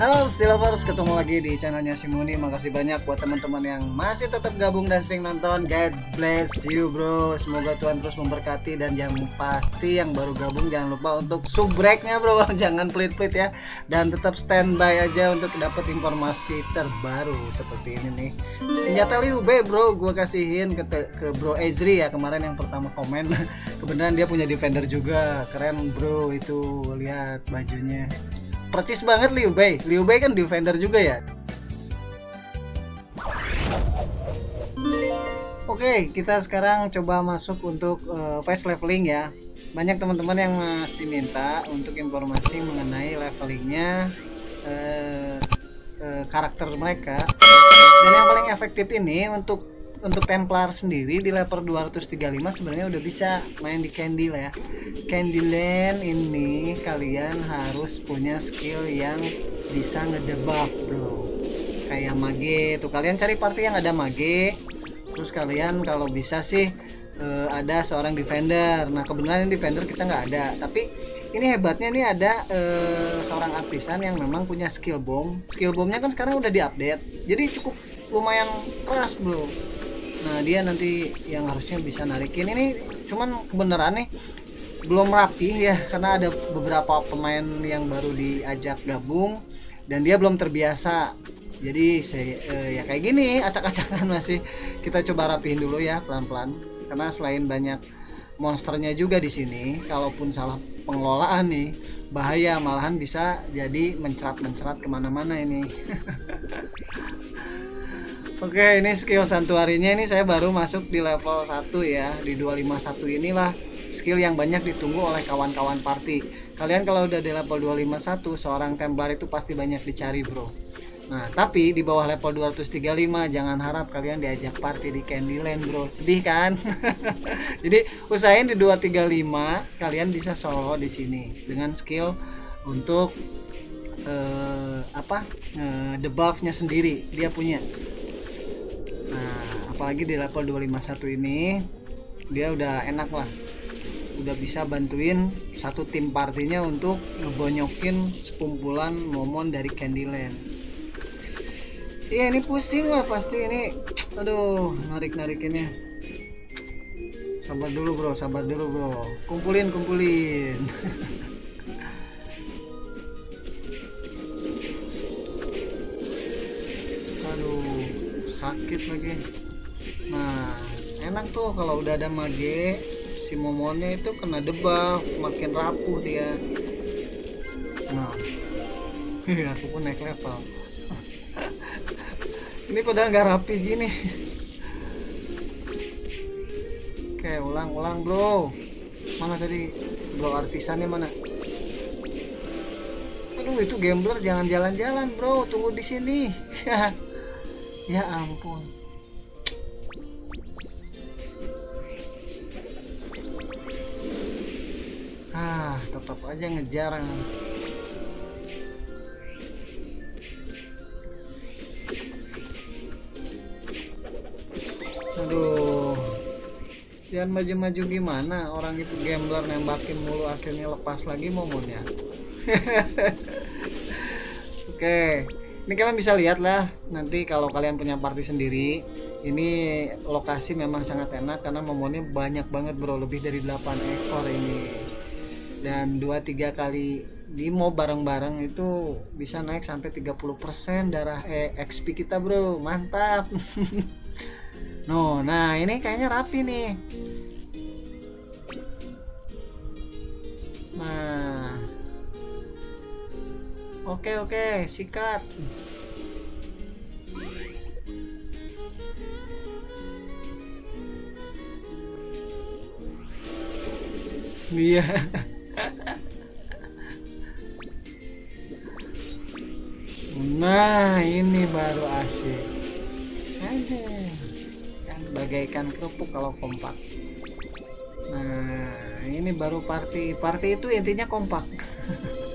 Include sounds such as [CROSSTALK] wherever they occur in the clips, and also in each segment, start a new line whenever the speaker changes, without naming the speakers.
Halo Stilovers, ketemu lagi di channelnya Simuni Makasih banyak buat teman-teman yang masih tetap gabung dan sering nonton. God bless you bro. Semoga Tuhan terus memberkati. Dan yang pasti yang baru gabung jangan lupa untuk subreknya bro. [LAUGHS] Jangan pelit-pelit ya. Dan tetap standby aja untuk dapat informasi terbaru seperti ini nih. Senjata Liu B bro, gue kasihin ke, ke bro Ezri ya. Kemarin yang pertama komen. [LAUGHS] Kebenaran dia punya defender juga, keren bro. Itu lihat bajunya percis banget Liu Bei Liu Bei kan defender juga ya Oke, kita sekarang coba masuk untuk uh, face leveling ya. Banyak teman-teman yang masih minta untuk informasi mengenai levelingnya uh, uh, karakter mereka. Dan yang paling efektif ini untuk untuk Templar sendiri di level 235 sebenarnya udah bisa main di Candy lah ya. Candyland ini kalian harus punya skill yang bisa ngedebuff bro. Kayak mage tuh kalian cari party yang ada mage. Terus kalian kalau bisa sih uh, ada seorang defender. Nah kebenaran defender kita nggak ada, tapi ini hebatnya nih ada uh, seorang artisan yang memang punya skill bomb. Skill bombnya kan sekarang udah diupdate, jadi cukup lumayan keras bro nah dia nanti yang harusnya bisa narikin. Ini cuman kebenaran nih belum rapi ya karena ada beberapa pemain yang baru diajak gabung dan dia belum terbiasa. Jadi saya eh, ya kayak gini acak-acakan masih. Kita coba rapihin dulu ya pelan-pelan. Karena selain banyak monsternya juga di sini kalaupun salah pengelolaan nih bahaya malahan bisa jadi mencerat-mencerat ke mana-mana ini [LAUGHS] Oke, ini skill santuarinya ini saya baru masuk di level 1 ya. Di 251 inilah skill yang banyak ditunggu oleh kawan-kawan party. Kalian kalau udah di level 251, seorang Templar itu pasti banyak dicari, Bro. Nah, tapi di bawah level 235 jangan harap kalian diajak party di Candyland, Bro. Sedih kan? [LAUGHS] Jadi, usahain di 235 kalian bisa solo di sini dengan skill untuk uh, apa? Uh, debuffnya sendiri. Dia punya nah apalagi di level 251 ini dia udah enak lah. Udah bisa bantuin satu tim partinya untuk ngebonyokin sekumpulan momon dari Candyland. Iya ini pusing lah pasti ini. Aduh narik narikinnya sabar dulu bro sabar dulu bro. Kumpulin kumpulin [LAUGHS] sakit lagi. Nah enak tuh kalau udah ada mage si momonnya itu kena debuff makin rapuh dia. Nah [LAUGHS] aku pun naik level. [LAUGHS] Ini padahal nggak rapi gini. [LAUGHS] Oke ulang-ulang bro. Mana tadi? Bro artisannya mana? Aduh itu gambler jangan jalan-jalan bro. Tunggu di sini ya ampun. Ah tetap aja ngejar aduh. Jangan maju-maju gimana? Orang itu gambler nembakin mulu akhirnya lepas lagi momennya. [LAUGHS] Oke. okay ini kalian bisa lihat lah nanti kalau kalian punya party sendiri ini lokasi memang sangat enak karena momonnya banyak banget bro. Lebih dari 8 ekor ini. Dan 2-3 kali demo bareng-bareng itu bisa naik sampai 30% darah eh, XP kita bro. Mantap. [LAUGHS] No nah ini kayaknya rapi nih. Nah Oke oke, sikat. Iya. nah, ini baru asik. Ada. Kan bagaikan kerupuk kalau kompak. Nah, ini baru party. Party itu intinya kompak. [LAUGHS]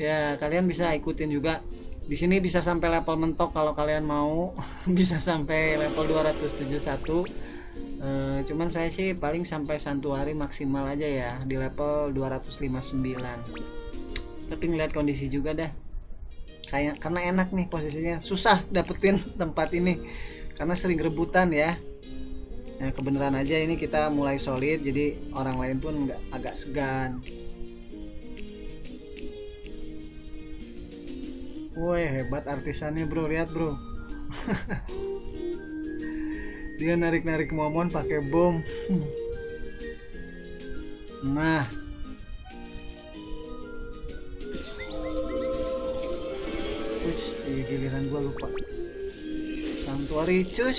ya kalian bisa ikutin juga. Di sini bisa sampai level mentok kalau kalian mau. [LAUGHS] Bisa sampai level 271 e, cuman saya sih paling sampai santuari maksimal aja ya di level 259 tapi ngeliat kondisi juga dah. Kayak karena enak nih posisinya. Susah dapetin [LAUGHS] tempat ini. Karena sering rebutan ya. Nah kebenaran aja ini kita mulai solid jadi orang lain pun nggak agak segan Woi hebat artisannya bro lihat bro [LAUGHS] dia narik-narik momon pakai bom [LAUGHS] nah Wis, iya giliran gua lupa. Santuari cus.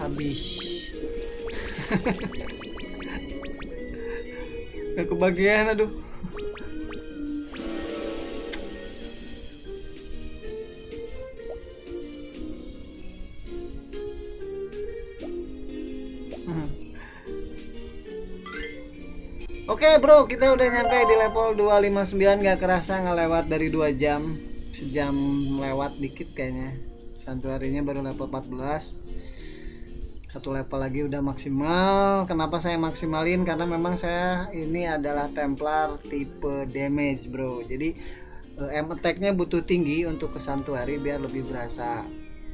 Habis. [LAUGHS] Gak kebagian aduh. Oke okay, bro, kita udah nyampe di level 259 gak kerasa ngelewat dari 2 jam Sejam lewat dikit kayaknya. Santuarinya baru level 14 Satu level lagi udah maksimal. Kenapa saya maksimalin? Karena memang saya ini adalah Templar tipe damage bro. Jadi eh, M attack-nya butuh tinggi untuk ke Santuari biar lebih berasa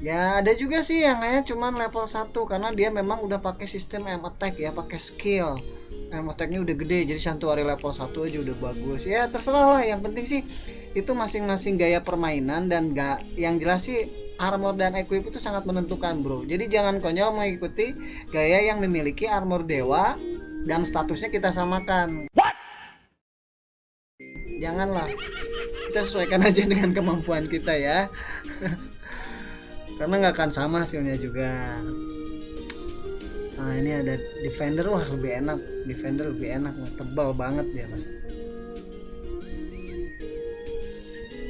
Ya ada juga sih yang hanya cuman level 1 Karena dia memang udah pakai sistem M attack ya pakai skill. Attack udah gede jadi santuari level 1 aja udah bagus. Ya terserah lah yang penting sih itu masing-masing gaya permainan dan gak yang jelas sih armor dan equip itu sangat menentukan bro. Jadi jangan konyol mengikuti gaya yang memiliki armor dewa dan statusnya kita samakan. What? janganlah kita sesuaikan aja dengan kemampuan kita ya [LAUGHS] karena nggak akan sama hasilnya juga. Nah ini ada defender wah lebih enak. Defender lebih enak tebal banget dia pasti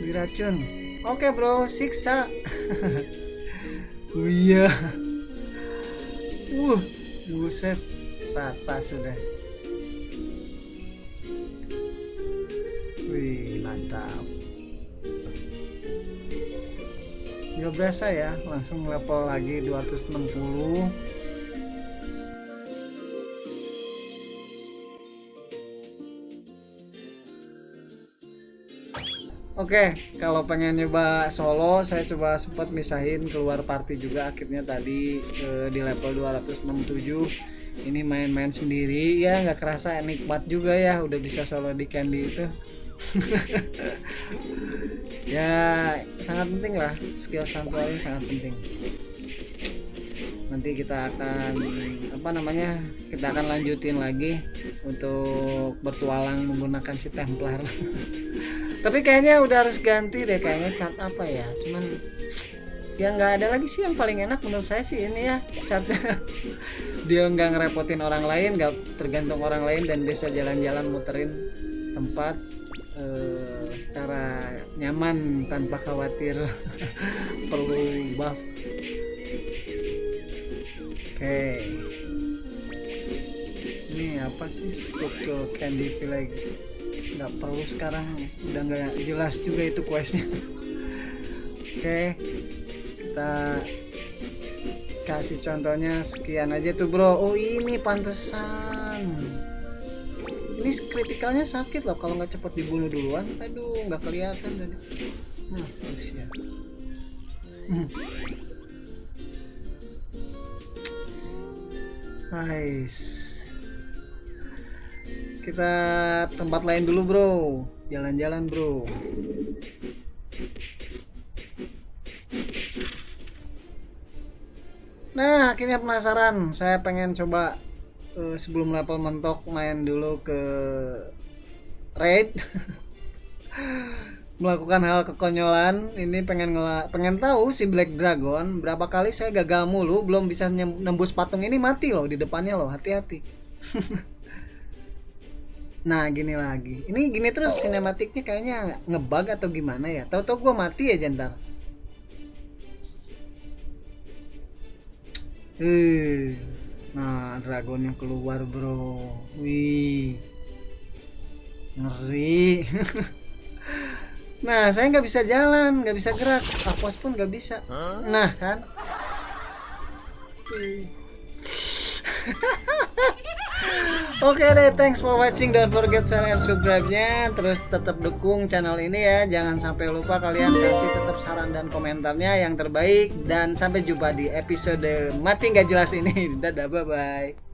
diracun oke bro siksa. [LAUGHS] Oh iya. Uh buset tata sudah nggak biasa ya langsung level lagi 260 Oke, okay, kalau pengen nyoba solo, saya coba sempat misahin keluar party juga akhirnya tadi e, di level 267. Ini main-main sendiri ya, nggak kerasa nikmat juga ya, udah bisa solo di Candy itu. [LAUGHS] ya, sangat penting lah, skill santuari sangat penting. Nanti kita akan apa namanya? Kita akan lanjutin lagi untuk bertualang menggunakan si Templar. [LAUGHS] tapi kayaknya udah harus ganti deh kayaknya cat apa ya cuman ya nggak ada lagi sih yang paling enak menurut saya sih ini ya catnya [LAUGHS] dia nggak ngerepotin orang lain nggak tergantung orang lain dan bisa jalan-jalan muterin tempat uh, secara nyaman tanpa khawatir. [LAUGHS] Perlu buff. Oke. Okay. ini apa sih scope candy lagi nggak perlu sekarang. Udah nggak jelas juga itu questnya. [LAUGHS] Oke. Kita kasih contohnya sekian aja tuh bro. Oh ini pantesan ini kritikalnya sakit loh. Kalau nggak cepet dibunuh duluan aduh nggak kelihatan tadi nah terus ya. Nice. Kita tempat lain dulu bro. Jalan-jalan bro. Nah akhirnya penasaran. Saya pengen coba uh, sebelum level mentok main dulu ke raid. [LAUGHS] Melakukan hal kekonyolan. Ini pengen ngela pengen tahu si Black Dragon berapa kali saya gagal mulu belum bisa nembus patung ini mati loh di depannya loh hati-hati. [LAUGHS] Nah gini lagi. Ini gini terus sinematiknya kayaknya ngebug atau gimana ya? Tahu-tahu gue mati ya jentar uh, Nah dragon yang keluar bro. Wih. Ngeri. [LAUGHS] Nah saya nggak bisa jalan nggak bisa gerak. Apos pun nggak bisa. Nah kan [LAUGHS] Oke okay deh, thanks for watching. Don't forget share and subscribe-nya. Terus tetap dukung channel ini ya. Jangan sampai lupa kalian kasih tetap saran dan komentarnya yang terbaik. Dan sampai jumpa di episode mati nggak jelas ini. [LAUGHS] Dadah, bye bye.